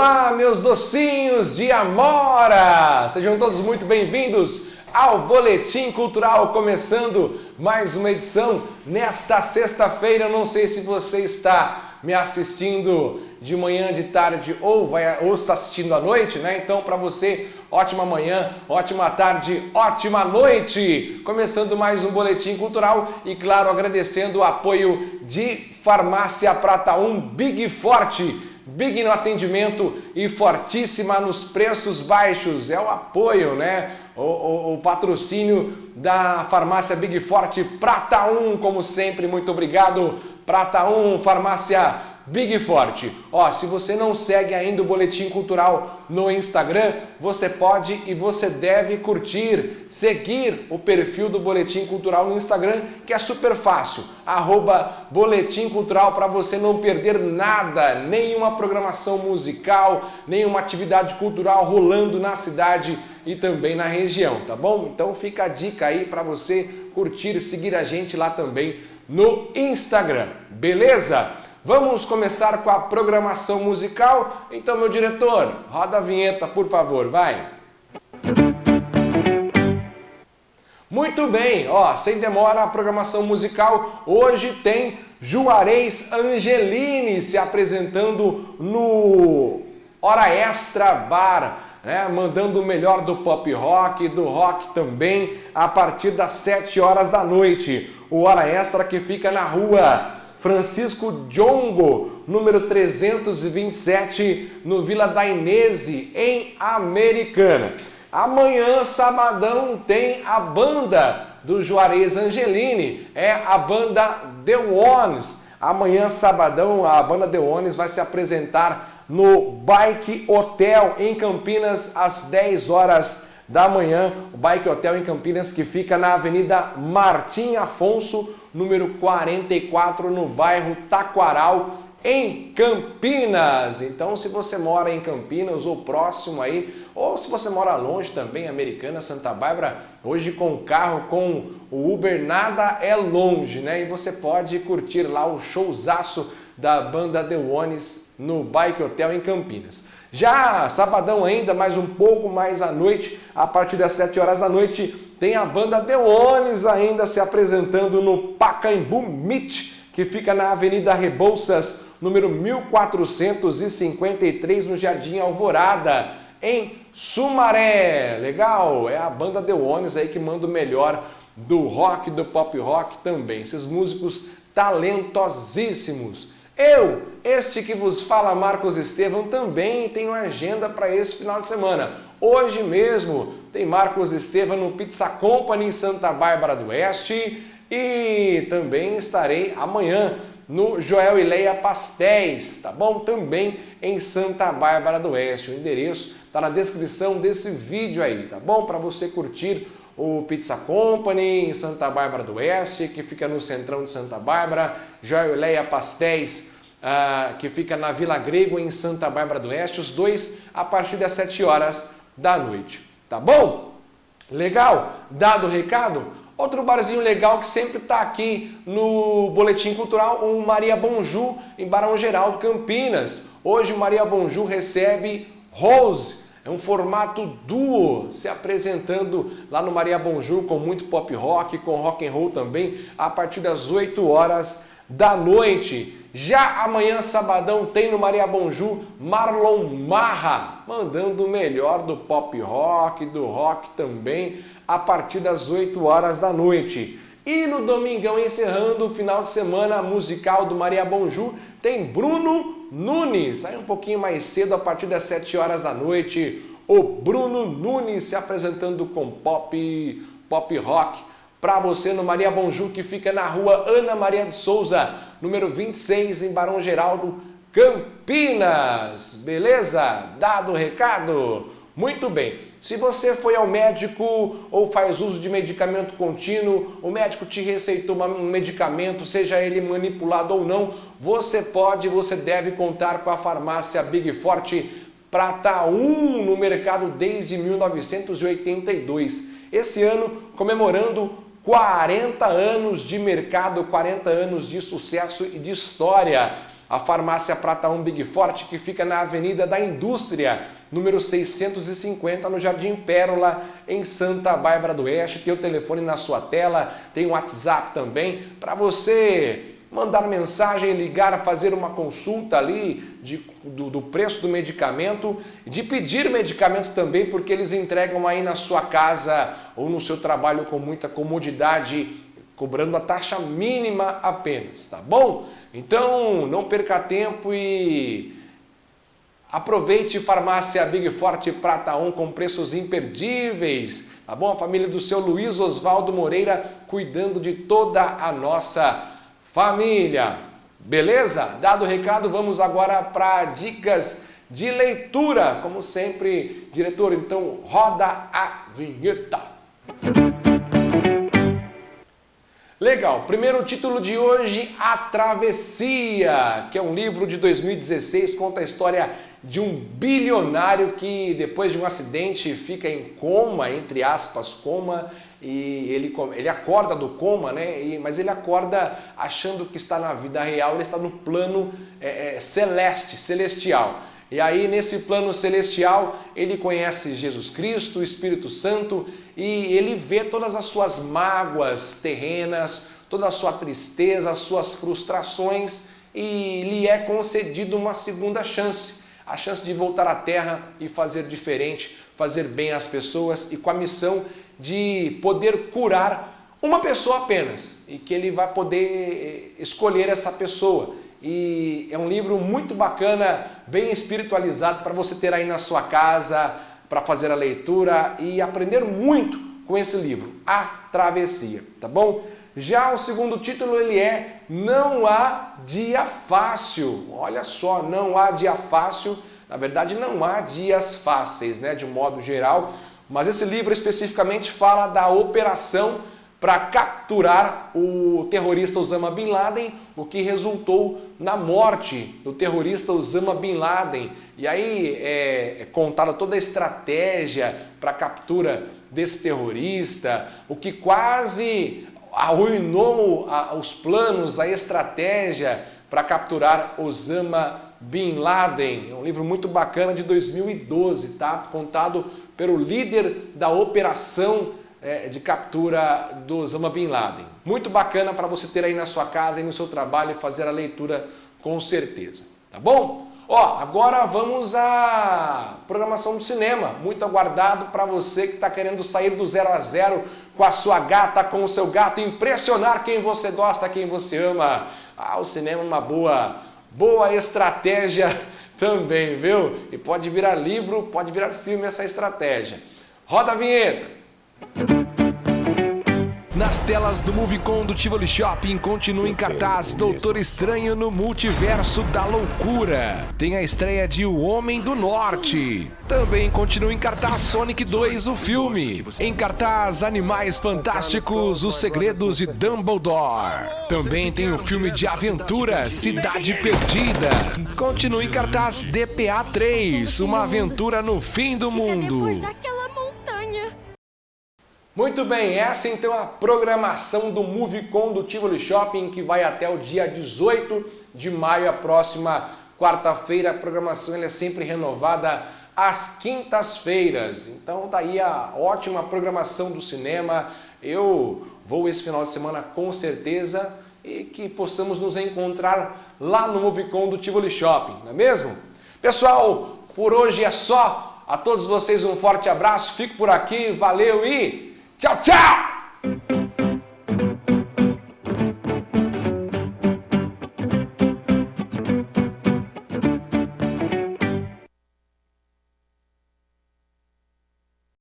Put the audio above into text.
Olá, meus docinhos de Amora! Sejam todos muito bem-vindos ao Boletim Cultural, começando mais uma edição nesta sexta-feira. Não sei se você está me assistindo de manhã, de tarde ou, vai, ou está assistindo à noite, né? Então, para você, ótima manhã, ótima tarde, ótima noite! Começando mais um Boletim Cultural e, claro, agradecendo o apoio de Farmácia Prata 1 Big Forte big no atendimento e fortíssima nos preços baixos. É o apoio, né? O, o, o, patrocínio da farmácia Big Forte Prata 1, como sempre, muito obrigado. Prata 1, farmácia Big Forte. Ó, se você não segue ainda o Boletim Cultural no Instagram, você pode e você deve curtir, seguir o perfil do Boletim Cultural no Instagram, que é super fácil. Arroba Boletim Cultural para você não perder nada, nenhuma programação musical, nenhuma atividade cultural rolando na cidade e também na região, tá bom? Então fica a dica aí para você curtir, seguir a gente lá também no Instagram, beleza? Vamos começar com a programação musical? Então, meu diretor, roda a vinheta, por favor, vai! Muito bem, ó, sem demora a programação musical. Hoje tem Juarez Angelini se apresentando no Hora Extra Bar, né, mandando o melhor do pop rock, do rock também, a partir das 7 horas da noite. O Hora Extra que fica na rua Francisco Djongo, número 327, no Vila da Inese, em Americana. Amanhã, sabadão, tem a banda do Juarez Angelini, é a banda The Ones. Amanhã, sabadão, a banda The Ones vai se apresentar no Bike Hotel em Campinas às 10 horas da manhã. O Bike Hotel em Campinas que fica na Avenida Martim Afonso, número 44, no bairro Taquaral, em Campinas. Então, se você mora em Campinas ou próximo aí, ou se você mora longe também, Americana, Santa Bárbara, hoje com carro, com o Uber, nada é longe, né? E você pode curtir lá o showzaço da banda The Ones no Bike Hotel em Campinas. Já sabadão ainda, mais um pouco mais à noite, a partir das 7 horas da noite, tem a banda Deones ainda se apresentando no Pacaembu Meet, que fica na Avenida Rebouças, número 1453, no Jardim Alvorada, em Sumaré. Legal? É a banda Deones aí que manda o melhor do rock, do pop rock também. Esses músicos talentosíssimos. Eu, este que vos fala, Marcos Estevam, também tenho agenda para esse final de semana. Hoje mesmo tem Marcos Estevam no Pizza Company em Santa Bárbara do Oeste e também estarei amanhã no Joel e Leia Pastéis, tá bom? Também em Santa Bárbara do Oeste. O endereço está na descrição desse vídeo aí, tá bom? Para você curtir o Pizza Company em Santa Bárbara do Oeste, que fica no centrão de Santa Bárbara, Joel e Leia Pastéis, uh, que fica na Vila Grego em Santa Bárbara do Oeste, os dois a partir das 7 horas da noite. Tá bom? Legal? Dado o recado? Outro barzinho legal que sempre está aqui no Boletim Cultural, o Maria Bonju, em Barão Geraldo, Campinas. Hoje o Maria Bonju recebe Rose, é um formato duo, se apresentando lá no Maria Bonju com muito pop rock, com rock and roll também, a partir das 8 horas da noite. Já amanhã, sabadão, tem no Maria Bonju Marlon Marra, mandando o melhor do pop rock, do rock também, a partir das 8 horas da noite. E no domingão, encerrando o final de semana musical do Maria Bonju, tem Bruno Nunes. Sai um pouquinho mais cedo, a partir das 7 horas da noite, o Bruno Nunes se apresentando com pop, pop rock para você no Maria Bonju, que fica na rua Ana Maria de Souza, número 26, em Barão Geraldo, Campinas. Beleza? Dado o recado? Muito bem. Se você foi ao médico ou faz uso de medicamento contínuo, o médico te receitou um medicamento, seja ele manipulado ou não, você pode, você deve contar com a farmácia Big Forte Prata 1 no mercado desde 1982. Esse ano comemorando 40 anos de mercado, 40 anos de sucesso e de história. a farmácia Prata 1 Big Forte, que fica na Avenida da Indústria, número 650, no Jardim Pérola, em Santa Bárbara do Oeste. Tem o telefone na sua tela, tem o WhatsApp também, para você mandar mensagem, ligar, fazer uma consulta ali de, do, do, preço do medicamento, de pedir medicamento também, porque eles entregam aí na sua casa ou no seu trabalho com muita comodidade, cobrando a taxa mínima apenas, tá bom? Então não perca tempo e aproveite Farmácia Big Forte Prata 1 com preços imperdíveis, tá bom? A família do seu Luiz Oswaldo Moreira cuidando de toda a nossa família. Beleza? Dado o recado, vamos agora para dicas de leitura. Como sempre, diretor, então roda a vinheta. Legal, primeiro título de hoje, A Travessia, que é um livro de 2016, conta a história de um bilionário que depois de um acidente fica em coma, entre aspas, coma, e ele, ele acorda do coma, né? E, mas ele acorda achando que está na vida real, ele está no plano é, é, celeste, celestial. E aí nesse plano celestial ele conhece Jesus Cristo, o Espírito Santo e ele vê todas as suas mágoas terrenas, toda a sua tristeza, as suas frustrações e lhe é concedido uma segunda chance, a chance de voltar à terra e fazer diferente, fazer bem às pessoas e com a missão de poder curar uma pessoa apenas e que ele vai poder eh, escolher essa pessoa. E é um livro muito bacana, bem espiritualizado para você ter aí na sua casa, para fazer a leitura e aprender muito com esse livro, A Travessia, tá bom? Já o segundo título ele é Não Há Dia Fácil. Olha só, não há dia fácil. Na verdade, não há dias fáceis, né? De modo geral, mas esse livro especificamente fala da operação para capturar o terrorista Osama Bin Laden, o que resultou na morte do terrorista Osama Bin Laden. E aí é, é contada toda a estratégia para a captura desse terrorista, o que quase arruinou os planos, a estratégia para capturar Osama Bin Laden. É um livro muito bacana de 2012, tá? Contado pelo líder da operação é, de captura do Osama Bin Laden. Muito bacana para você ter aí na sua casa e no seu trabalho e fazer a leitura com certeza. Tá bom? Ó, agora vamos à programação do cinema, muito aguardado para você que está querendo sair do zero a zero com a sua gata, com o seu gato, impressionar quem você gosta, quem você ama. Ah, o cinema é uma boa, boa estratégia também, viu? E pode virar livro, pode virar filme essa estratégia. Roda a vinheta! Nas telas do Movicon do Tivoli Shopping continua em cartaz Doutor Estranho no Multiverso da Loucura. Tem a estreia de O Homem do Norte. Também continua em cartaz Sonic 2, o filme. Em cartaz Animais Fantásticos, Os Segredos de Dumbledore. Também tem o filme de aventura Cidade Perdida. Continua em cartaz DPA 3, Uma Aventura no Fim do Mundo. Muito bem, essa então é a programação do Movicon do Tivoli Shopping que vai até o dia 18 de maio, a próxima quarta-feira. A programação é sempre renovada às quintas-feiras. Então daí tá a ótima programação do cinema. Eu vou esse final de semana com certeza e que possamos nos encontrar lá no Movicon do Tivoli Shopping, não é mesmo? Pessoal, por hoje é só. A todos vocês um forte abraço, fico por aqui, valeu e ciao ciao。